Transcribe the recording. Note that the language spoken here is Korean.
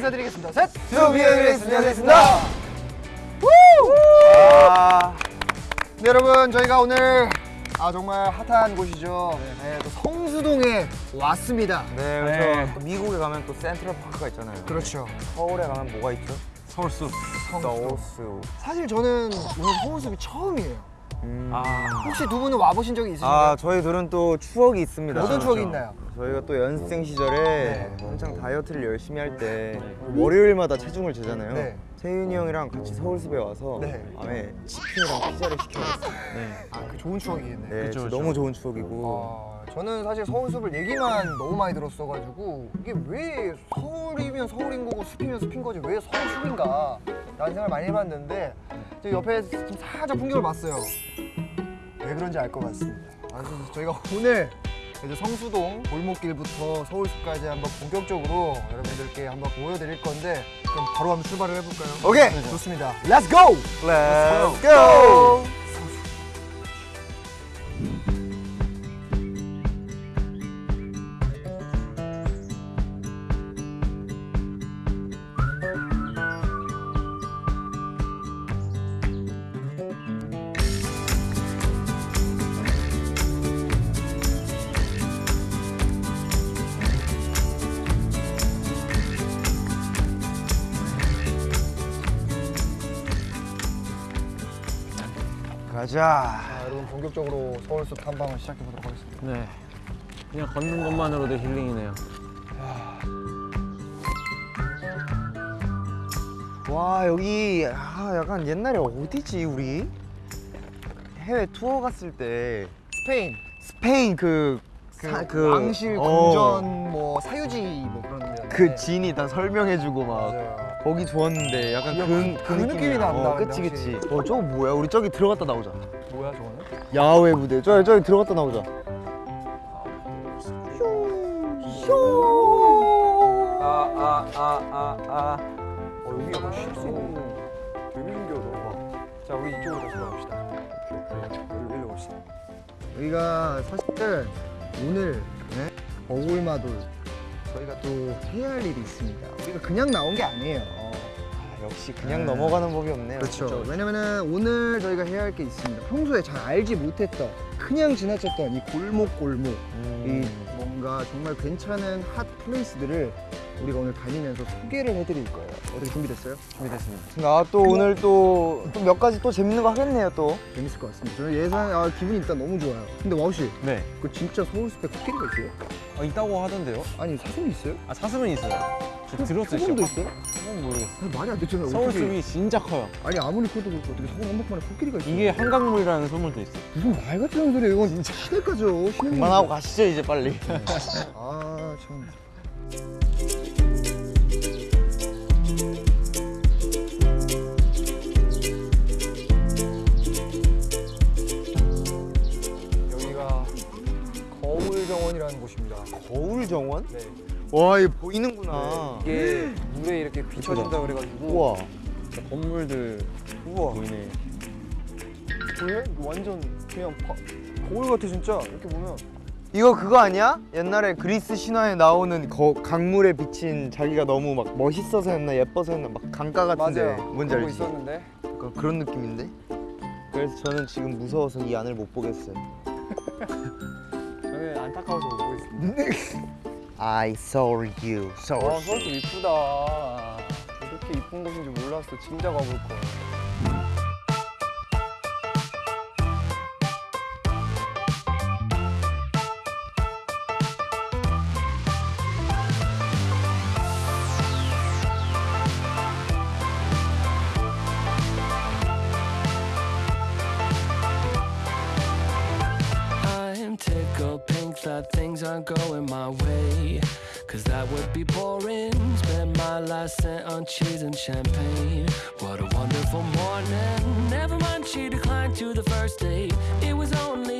인사드리겠습니다. 셋! 튜비에그레이스 안녕하겠습니다. 아, 네, 여러분 저희가 오늘 아 정말 핫한 곳이죠. 네, 또 성수동에 왔습니다. 네, 네. 그렇죠. 또 미국에 가면 또 센트럴 파크가 있잖아요. 그렇죠. 서울에 가면 뭐가 있죠? 서울숲. 서울숲. 사실 저는 오늘 서울숲이 처음이에요. 음. 아, 혹시 두 분은 와보신 적이 있으신가요? 아, 저희들은 또 추억이 있습니다. 어떤 추억이 있나요? 저희가 또 연습생 시절에 네. 한창 다이어트를 열심히 할 때 월요일마다 체중을 재잖아요. 네. 세윤이 형이랑 같이 서울숲에 와서 네. 밤에 치킨이랑 피자를 시켜먹었어요. 네. 아, 그 좋은 추억이겠네요. 네, 그쵸, 진짜 그쵸. 너무 좋은 추억이고. 아, 저는 사실 서울숲을 얘기만 너무 많이 들었어가지고 이게 왜 서울이면 서울인 거고 숲이면 숲인 거지 왜 서울숲인가 라는 생각을 많이 해봤는데 저 옆에 좀 살짝 풍경을 봤어요 왜 그런지 알 것 같습니다 아, 그래서 저희가 오늘 이제 성수동 골목길부터 서울숲까지 한번 본격적으로 여러분들께 한번 보여드릴 건데 그럼 바로 한번 출발을 해볼까요? 오케이. 좋습니다 Let's go! Let's go. 가자. 자, 여러분 본격적으로 서울숲 탐방을 시작해 보도록 하겠습니다 네. 그냥 걷는 것만으로도 힐링이네요. 와 여기 아, 약간 옛날에 어디지 우리 해외 투어 갔을 때 스페인 스페인 그, 그, 사- 그 왕실 어, 궁전 뭐 사유지 뭐 그런 데그 진이 다 설명해주고 막 맞아요. 거기 좋았는데 약간 야, 그, 그- 그 느낌이. 난다, 어, 그치 그치. 어 저거 뭐야 우리 저기 들어갔다 나오자 뭐야 저거는? 야외 무대 저기 저기 들어갔다 나오자 아, 아, 아, 아, 아. 어 여기 약간 쉴수 있는 되게 신기하다. 자 우리 이쪽으로 다시 돌아갑시다. 여기 일로 봅시다. 여기가 사실 오늘 네? 어울마돌 저희가 또 해야 할 일이 있습니다. 우리가 그냥 나온 게 아니에요. 아, 역시 그냥 네. 넘어가는 법이 없네요 그렇죠. 왜냐면은 오늘 저희가 해야 할 게 있습니다. 평소에 잘 알지 못했던 그냥 지나쳤던 이 골목골목 이 음. 뭔가 정말 괜찮은 핫 플레이스들을 우리가 오늘 다니면서 소개를 해드릴 거예요. 어떻게 준비됐어요? 준비됐습니다. 아또 오늘 또 몇 가지 또 재밌는 거 하겠네요 또 재밌을 것 같습니다. 저는 예상 아, 기분이 일단 너무 좋아요. 근데 와우 씨, 네. 그 진짜 서울숲에 코끼리가 있어요? 어, 있다고 하던데요? 아니 사슴이 있어요? 아, 사슴은 있어요. 저 들었어요. 소금도. 있어요? 사슴은 모르겠어요. 말이 안 되잖아요. 어떻게- 서울숲이 진짜 커요. 아니 아무리 커도 그렇고 어떻게 서울 한복판에 코끼리가 있어요? 이게 한강물이라는 소문도 있어요. 무슨 말 같은 소리예요? 이건 진짜. 시내. 그만하고 가시죠 이제 빨리 아 참. 거울정원이라는 곳입니다. 거울 정원? 네. 와 이거 보이는구나 이게 물에 이렇게 비춰진다 그래가지고 우와 건물들 우와 보이네. 보여? 완전 그냥 바, 거울 같아 진짜 이렇게 보면 이거 그거 아니야? 옛날에 그리스 신화에 나오는 거, 강물에 비친 자기가 너무 막 멋있어서였나 예뻐서였나 막 강가 같은데 뭔지 그런 거 알지? 있었는데 약간 그런 느낌인데? 그래서 저는 지금 무서워서 이 안을 못 보겠어요 안타까워서 못 보겠습니다. I saw you so 와 서울도 이쁘다. 이렇게 이쁜 곳인지 몰랐어. 진짜 가볼 거. That things aren't going my way. Cause that would be boring. Spend my last cent on cheese and champagne. What a wonderful morning. Never mind, she declined to the first date. It was only